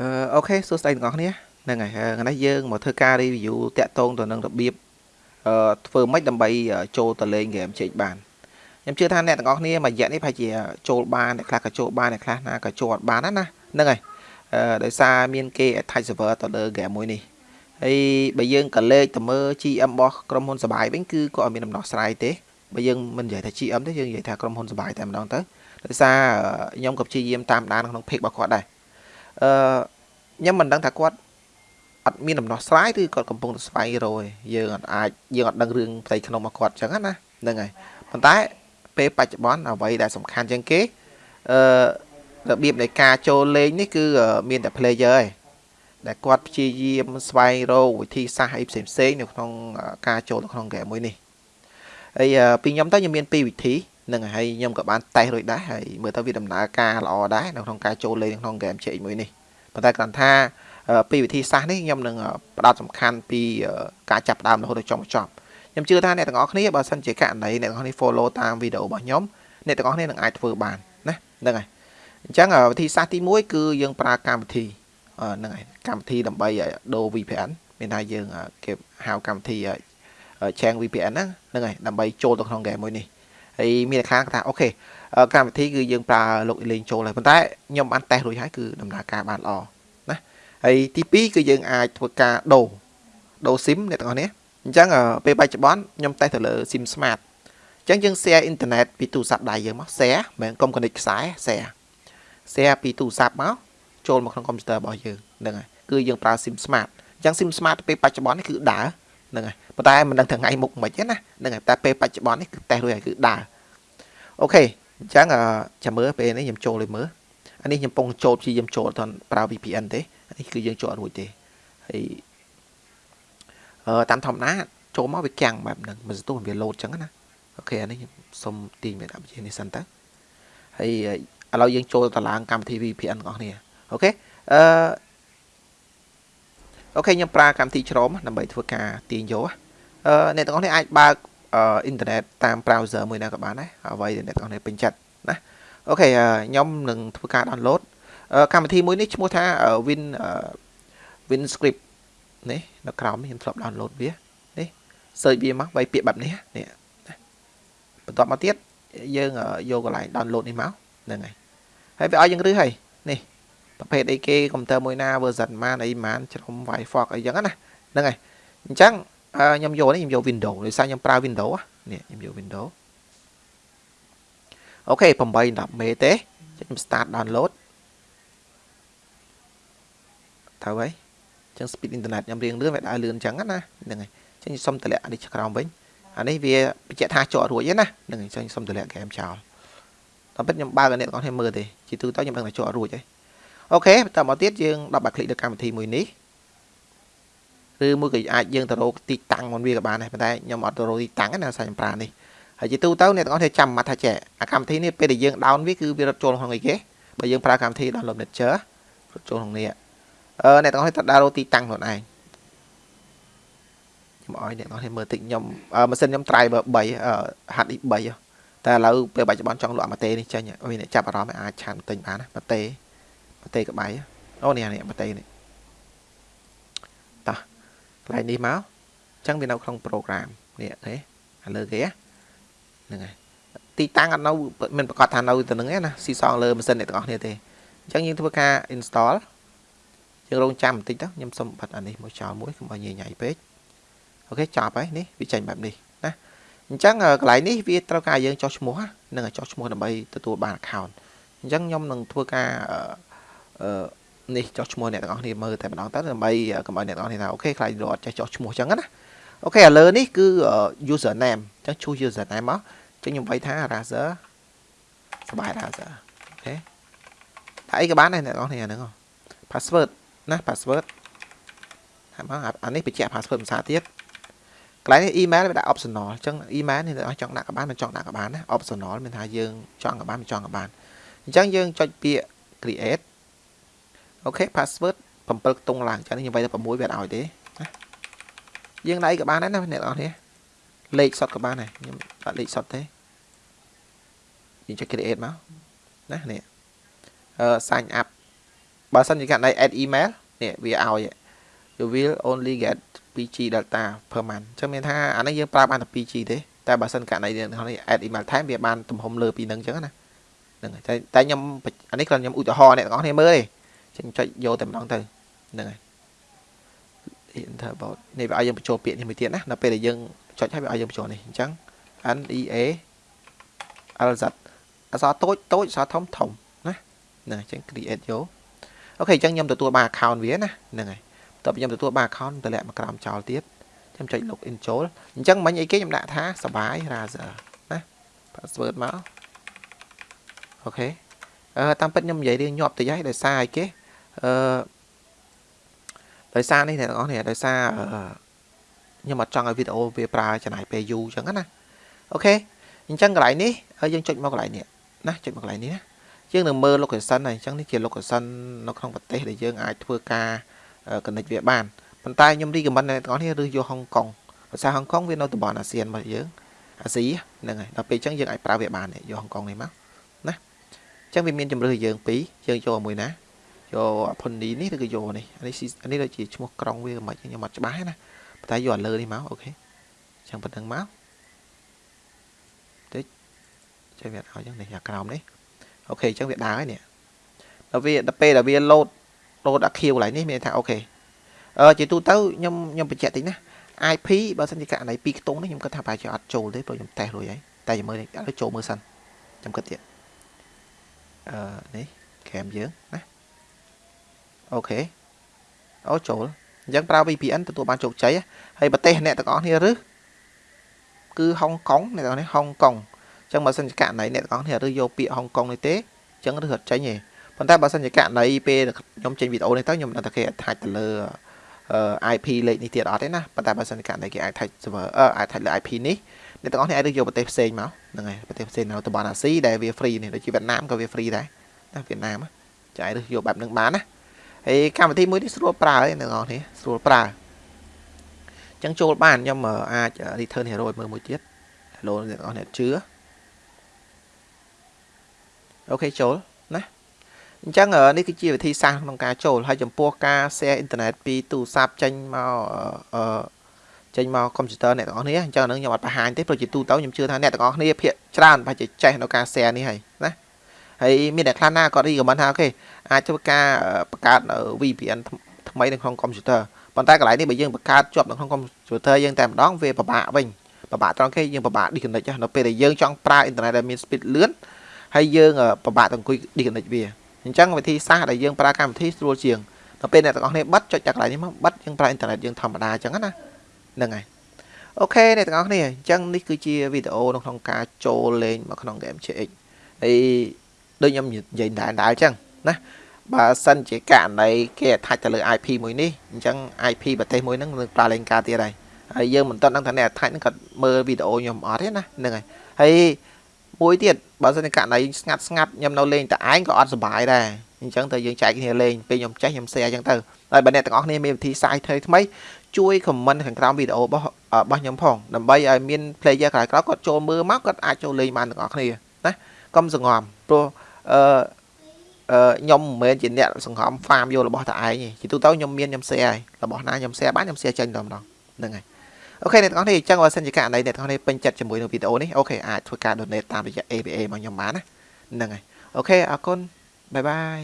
អឺអូខេសួស្តីទាំងអស់គ្នាហ្នឹងហើយថ្ងៃនេះយើងមកធ្វើការ review តាក់ទងទៅនឹងរបៀបអឺធ្វើម៉េចដើម្បីចូលទៅលេង game ជែកបានខ្ញុំជឿថាអ្នកទាំងអស់គ្នាមួយរយៈនេះប្រហែលជាចូលបានអ្នកខ្លះក៏ចូលបានអ្នកខ្លះណាក៏ចូលអត់បានណាហ្នឹងហើយអឺដោយសារមានគេ attach server ទៅលើ game មួយនេះហើយបើយើងក៏លេខទៅមើល GM របស់ក្រុមហ៊ុនសបាយវិញគឺគាត់អត់មានដំណោះស្រាយទេបើយើងមិននិយាយថា GM ទេយើងនិយាយថាក្រុមហ៊ុនសបាយតែម្ដងទៅដោយសារខ្ញុំក៏ព្យាយាមតាមដានក្នុង page របស់គាត់ដែរអឺ ខ្ញុំមិនដឹងថាគាត់អត់មានដំណោះស្រាយឬគាត់កំពុងតែស្វែងរកយើងអត់អាចយើងអត់ដឹងរឿងផ្ទៃក្នុងរបស់គាត់អញ្ចឹងណាហ្នឹងហើយប៉ុន្តែពេលបច្ចុប្បន្នអ្វីដែលសំខាន់ជាងគេអឺរបៀបនៃការចូលលេងនេះគឺមានតែ player ឯងដែលគាត់ព្យាយាមស្វែងរកវិធីសាស្ត្រអីផ្សេងផ្សេងនៅក្នុងការចូលទៅក្នុងហ្គេមមួយនេះហើយពីខ្ញុំទៅខ្ញុំមានពីរវិធីនឹងហើយខ្ញុំក៏បានតេស្តរួចដែរហើយមើលទៅវាដំណើរការល្អដែរនៅក្នុងការចូលលេងក្នុងហ្គេមជែកមួយនេះ ប៉ុន្តែគ្រាន់ថាពីវិធីសាស្ត្រនេះខ្ញុំនឹងផ្ដោតសំខាន់ពីការចាប់ដើមរហូតដល់ចុងបញ្ចប់ខ្ញុំជឿថាអ្នកទាំងអស់គ្នាបើសិនជាករណីអ្នកទាំងអស់គ្នា follow តាមវីដេអូរបស់ខ្ញុំអ្នកទាំងអស់គ្នានឹងអាចធ្វើបានណាហ្នឹងហើយអញ្ចឹងវិធីសាស្ត្រទី1គឺយើងប្រើកម្មវិធីហ្នឹងហើយកម្មវិធីដើម្បីដូរ VPN មានថាយើងគេហៅកម្មវិធី Chang VPN ហ្នឹងហ្នឹងហើយដើម្បីចូលទៅក្នុង game មួយនេះ ហើយមានខាងថាអូខេកម្មវិធីគឺយើងប្រើលោកលេងចូលហើយប៉ុន្តែខ្ញុំបានតេស្តរួចហើយគឺដំណើរការបានល្អណាហើយទី2គឺយើងអាចធ្វើការដូរដូរ SIM អ្នកទាំងអស់នេះអញ្ចឹងពេលបច្ចុប្បន្នខ្ញុំតេស្តទៅលើ SIM Smart អញ្ចឹងយើង share អ៊ីនធឺណិតពីទូរស័ព្ទដៃយើងមក share មិនកុំ connect ខ្សែ share share ពីទូរស័ព្ទមកចូលមកក្នុងកុំព្យូទ័ររបស់យើងហ្នឹងហើយគឺយើងប្រើ SIM Smart អញ្ចឹង SIM Smart ពេលបច្ចុប្បន្ននេះគឺដើរ ហ្នឹងហើយប៉ុន្តែមិនដឹងថ្ងៃមុខមិនទេណាហ្នឹងហើយតែពេលបច្ចុប្បន្ននេះគឺតេស្តរួចហើយគឺដើរអូខេអញ្ចឹងចាំមើលពេលនេះខ្ញុំចូលលេមើលអានេះខ្ញុំពងចូលព្យាយាមចូលទៅប្រើ VPN ទេអានេះគឺយើងចូលអត់រួចទេហើយអឺតាមធម្មតាចូលមកវាកាំងបែបហ្នឹងមិនស្ទុះវាលោតអញ្ចឹងណាអូខេអានេះខ្ញុំសុំទាញមេតាបជានេះសិនទៅហើយឥឡូវយើងចូលដំឡើងកម្មវិធី VPN ទាំងអស់គ្នា OK អឺ OK ខ្ញុំប្រើកម្មវិធី Chrome ដើម្បីធ្វើការទាញយកអឺអ្នកទាំងអស់គ្នាអាចបើកអ៊ីនធឺណិតតាម browser មួយណាក៏បានដែរអ្វីដែលអ្នកទាំងអស់គ្នាពេញចិត្តណា OK ខ្ញុំនឹងធ្វើការ download កម្មវិធីមួយនេះឈ្មោះថា Wind Windscribe នេះនៅក្រោមនេះខ្ញុំធ្លាប់ download វានេះ search វាមកបីពាក្យបែបនេះនេះបន្ទាប់មកទៀតយើងយកកន្លែង download នេះមកហ្នឹងហើយហើយវាឲ្យយើងរឹសហើយនេះ ប្រភេទអីគេកុំព្យូទ័រមួយណា version ម៉ានអីម៉ានច្រំ Firefox អីចឹងណាហ្នឹងហើយអញ្ចឹងខ្ញុំយកនេះខ្ញុំយក Windows ដោយសារខ្ញុំប្រើ Windows នេះខ្ញុំយក Windows អូខេ8 10មេទេខ្ញុំ start download ទៅហើយចឹង speed internet ខ្ញុំរៀងលឿនវាដើរលឿនចឹងណាហ្នឹងហើយចឹងសុំតម្លាក់នេះក្រោមវិញអានេះវាបញ្ជាក់ថាជាប់រួចឯណាហ្នឹងហើយចឹងសុំតម្លាក់ហ្គេមចោលតែពិតខ្ញុំបើកឲ្យអ្នកទាំងអស់គ្នាមើលទេជាទូទៅខ្ញុំដឹងថាជាប់រួចហើយ អូខេបន្តមកទៀតយើងដល់បាក់คลิกលើកម្មវិធីមួយនេះឬមួយក៏អាចយើងទៅរកទីតាំងមិនវាក៏បានដែរប៉ុន្តែខ្ញុំអត់ទៅរកទីតាំងណាសាច់ខ្ញុំប្រើនេះហើយជាទូទៅអ្នកទាំងអស់គ្នាចាំមកថាចេះអាកម្មវិធីនេះពេលដែលយើង down វាគឺវារត់ចូលក្នុងអីគេបើយើងប្រើកម្មវិធី download manager រត់ចូលក្នុងនេះអឺអ្នកទាំងអស់គ្នាត្រូវដើររកទីតាំងខ្លួនឯងខ្ញុំឲ្យអ្នកទាំងអស់គ្នាមើលតិចខ្ញុំម៉ាស៊ីនខ្ញុំ driver 3 HDI 3តែឥឡូវពេលបច្ចុប្បន្នចង់លក់អាម៉ាតេនេះចេញមានអ្នកចាប់អារម្មណ៍អាចឆានទិញបានណាម៉ាតេ ម៉ាតេក្បៃអូនេះនេះម៉ាតេនេះកន្លែងនេះមកអញ្ចឹងវានៅក្នុង program នេះទេអាលើគេហ្នឹងហើយទីតាំងអត់នៅមិនប្រកាសថានៅទៅនឹងទេណាស៊ីសងលើម៉ាស៊ីនអ្នកទាំងអស់គ្នាទេអញ្ចឹងយើងធ្វើការ install យើងរងចាំបន្តិចទៅខ្ញុំសុំបិទអានេះមកចោលមួយកុំឲ្យញ៉ៃញ៉ៃពេក OK ចប់ហើយនេះវាចេញបែបនេះណាអញ្ចឹងកន្លែងនេះវាត្រូវការយើងចុះឈ្មោះនឹងចុះឈ្មោះដើម្បីទទួលបាន account អញ្ចឹងខ្ញុំនឹងធ្វើការអឺ នេះចុះឈ្មោះអ្នកទាំងអស់គ្នាមើលតែម្ដងទៅដើម្បីកុំឲ្យអ្នកទាំងអស់គ្នាថា OK ខ្លាចរត់ចេះចុះឈ្មោះអញ្ចឹងណា OK ឥឡូវនេះគឺ user name អញ្ចឹង choose user name មកអញ្ចឹងខ្ញុំវាយថា razer សបាយ razer OK ថាអីក៏បានដែរអ្នកទាំងអស់គ្នាហ្នឹង password ណា password ថាមកអានេះបញ្ជាក់ password ភាសាទៀតកន្លែងនេះ email វាដាក់ optional អញ្ចឹង email នេះអ្នកចង់ដាក់ក៏បានមិនចង់ដាក់ក៏បានណា optional មានថាយើងចង់ក៏បានមិនចង់ក៏បានអញ្ចឹងយើងចុចពាក្យ create OK password 7ខ្ទង់ឡើងចឹងខ្ញុំវាយទៅ6វាអត់ឲ្យទេណាយើងដៃក៏បានដែរណាអ្នកនរគ្នាលេខសុតក៏បានដែរខ្ញុំដាក់លេខសុតទេយើងចុច create មកណានេះអឺ sign up បើសិនជាករណី add email នេះវាឲ្យ you will only get 2G data per month អញ្ចឹងមានថាអានេះយើងប្រើបានតែ 2G ទេតែបើសិនករណីនេះ add email time វាបានទំហំលើពីនឹងអញ្ចឹងណាហ្នឹងហើយតែខ្ញុំអានេះគ្រាន់ខ្ញុំឧទាហរណ៍អ្នកទាំងអស់គ្នាមើលទេ ចឹងចុចយកតែម្ដងទៅហ្នឹងហើយ enter about នេះវាឲ្យយើងបញ្ចូលពាក្យនេះមួយទៀតណាដល់ពេលដែលយើងចុចឲ្យវាឲ្យយើងបញ្ចូលនេះអញ្ចឹង N E A L Z អក្សរតូចតូចអក្សរធំធំណាហ្នឹងអញ្ចឹង create យកអូខេអញ្ចឹងខ្ញុំទទួលបាន account វាណាហ្នឹងហើយតើខ្ញុំទទួលបាន account តម្លាក់មកក្រោមចោលទៀតខ្ញុំចុច login ចូលអញ្ចឹងមិញអីគេខ្ញុំដាក់ថាសបាយ browser ណា password មកអូខេអឺតាមពិតខ្ញុំនិយាយរឿងញាប់តិចហើយដោយសារអីគេ អឺដោយសារនេះអ្នកទាំងអស់នេះដោយសារខ្ញុំអត់ចង់ឲ្យវីដេអូវាប្រើចំណាយពេលយូរអញ្ចឹងណាអូខេអញ្ចឹងកន្លែងនេះហើយយើងចុចមកកន្លែងនេះណាចុចមកកន្លែងនេះណាយើងនឹងមើល location ហើយអញ្ចឹងនេះជា location នៅក្នុងប្រទេសដែលយើងអាចធ្វើការ connect វាបានប៉ុន្តែខ្ញុំ recommend អ្នកទាំងអស់នេះឬយកហុងកុងភាសាហុងកុងវានៅតំបន់អាស៊ានរបស់យើងអាស៊ីហ្នឹងហើយដល់ពេលអញ្ចឹងយើងអាចប្រើវាបានយកហុងកុងនេះមកណាអញ្ចឹងវាមានជំរឿយើងពីរយើងយកមួយណា យកផុននីនេះឬក៏យកនេះអានេះអានេះដូចជាឈ្មោះក្រុងវាមិនខ្ញុំអត់ច្បាស់ណាប៉ុន្តែយកអាលើនេះមកអូខេអញ្ចឹងប៉ុណ្្នឹងមកតិចចេះវាឲ្យអញ្ចឹងនេះអាក្រោមនេះអូខេអញ្ចឹងវាដើរហើយនេះដល់វាដល់ពេលដែលវាលោតលោតអាខៀវកន្លែងនេះមានថាអូខេអឺជាទូទៅខ្ញុំខ្ញុំបញ្ជាក់តិចណា IP បើសិនជាករណី2ខ្ទង់នេះខ្ញុំគិតថាប្រហែលជាអត់ចូលទេព្រោះខ្ញុំតេស្តរួចហើយតែចាំមើលនេះឥឡូវចូលមើលសិនខ្ញុំគិតទៀតអឺនេះក្រាមយើងណា អូខេអូចូលអញ្ចឹងប្រើ VPN ទទួលបានជោគជ័យហើយប្រទេសអ្នកទាំងអស់គ្នាឬគឺហុងកុងអ្នកទាំងអស់នេះហុងកុងអញ្ចឹងបើសិនជាករណីអ្នកទាំងអស់គ្នាឬយកពាក្យហុងកុងនេះទេអញ្ចឹងឬអត់ចេញទេប៉ុន្តែបើសិនជាករណីពេលខ្ញុំចេញវីដេអូនេះទៅខ្ញុំដឹងថាគេ attach ទៅលើ IP លេខនេះទៀតអត់ទេណាប៉ុន្តែបើសិនជាករណីគេអាច attach server អឺអាច attach លើ IP នេះអ្នកទាំងអស់គ្នាអាចយកប្រទេសផ្សេងមកហ្នឹងហើយប្រទេសផ្សេងនៅតំបន់អាស៊ីដែលវា free នេះដូចជាវៀតណាមក៏វា free ដែរណាវៀតណាមចាយឬយកបែបហ្នឹងបានណា ហើយកម្មវិធីមួយនេះស្រួលប្រើឯអ្នកនរនេះស្រួលប្រើអញ្ចឹងចូលបានខ្ញុំអាច return hero ឲ្យមើលមួយទៀត hello អ្នកនរអ្នកជឿអូខេចូលណាអញ្ចឹងនេះគឺជាវិធីសាស្ត្រក្នុងការចូលហើយចំពោះការ share អ៊ីនធឺណិតពីទូរស័ព្ទចេញមកអឺចេញមកកុំព្យូទ័រអ្នកទាំងអស់គ្នាអញ្ចឹងហ្នឹងខ្ញុំអត់បង្ហាញទេព្រោះជាទូទៅខ្ញុំជឿថាអ្នកទាំងអស់គ្នាភាគច្រើនប្រហែលជាចេះនៅការ share នេះហើយណា ហើយមានអ្នកខ្លះណាគាត់ recommend ថាអូខេអាចធ្វើការបង្កើត VPN ថ្មីនៅក្នុងកុំព្យូទ័រប៉ុន្តែកន្លែងនេះបើយើងបង្កើតជាប់នៅក្នុងកុំព្យូទ័រយើងតែម្ដងវាពិបាកវិញពិបាកត្រង់គេយើងពិបាក disconnect នៅពេលដែលយើងចង់ប្រើអ៊ីនធឺណិតដែលមាន speed លឿនហើយយើងពិបាកទៅអង្គុយ disconnect វាអញ្ចឹងវិធីសាស្ត្រដែលយើងប្រើកម្មវិធីស្រួលជាងដល់ពេលអ្នកទាំងអស់គ្នាបិទចុចតែកន្លែងនេះមកបិទយើងប្រើអ៊ីនធឺណិតយើងធម្មតាអញ្ចឹងណាហ្នឹងហើយអូខេអ្នកទាំងអស់គ្នាអញ្ចឹងនេះគឺជាវីដេអូនៅក្នុងការចូលលេងមកក្នុង game CX ហើយ ដូចខ្ញុំនិយាយដែរដែរអញ្ចឹងណាបើសិនជាករណីគេ attach ទៅលើ IP មួយនេះអញ្ចឹង IP ប្រទេសមួយហ្នឹងនឹងប្រើលេងការទៀតហើយហើយយើងមិនទាន់ដឹងថាអ្នក attach ហ្នឹងគាត់មើលវីដេអូខ្ញុំអត់ទេណាហ្នឹងហើយហើយមួយទៀតបើសិនជាករណីស្ងាត់ស្ងាត់ខ្ញុំនៅលេងតែឯងក៏អត់សុបាយដែរអញ្ចឹងទៅយើងចែកគ្នាលេងពេលខ្ញុំចេះខ្ញុំ share អញ្ចឹងទៅហើយបើអ្នកទាំងអស់គ្នាមានវិធីសាស្ត្រថ្មីថ្មីជួយ comment ខាងក្រោមវីដេអូរបស់របស់ខ្ញុំផងដើម្បីឲ្យមាន player ក្រោយៗគាត់ចូលមើលមកគាត់អាចចូលលេងបានទាំងអស់គ្នាណាកុំសង្ងំព្រោះ អឺខ្ញុំមិនមែនជាអ្នកសង្ងំ farm យករបស់តែឯងទេជាទូទៅខ្ញុំមានខ្ញុំ share ហើយរបស់ណាខ្ញុំ share បានខ្ញុំ share ចេញតែម្ដងហ្នឹងហើយ OK អ្នកទាំងអស់នេះអញ្ចឹងបើសិនជាករណីអ្នកទាំងអស់នេះពេញចិត្តជាមួយនឹងវីដេអូនេះ OK អាចធ្វើការ donate តាមរយៈ ABA របស់ខ្ញុំបានណាហ្នឹងហើយ OK អរគុណ bye bye